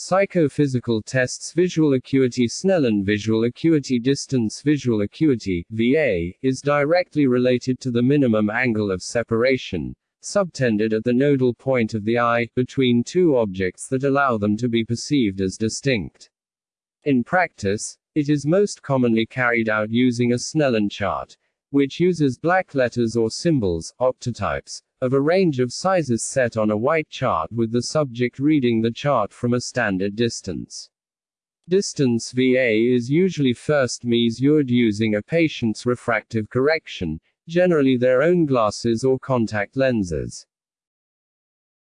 Psychophysical tests Visual acuity Snellen Visual acuity Distance Visual acuity, VA, is directly related to the minimum angle of separation, subtended at the nodal point of the eye, between two objects that allow them to be perceived as distinct. In practice, it is most commonly carried out using a Snellen chart, which uses black letters or symbols, optotypes, of a range of sizes set on a white chart with the subject reading the chart from a standard distance. Distance VA is usually first measured using a patient's refractive correction, generally their own glasses or contact lenses.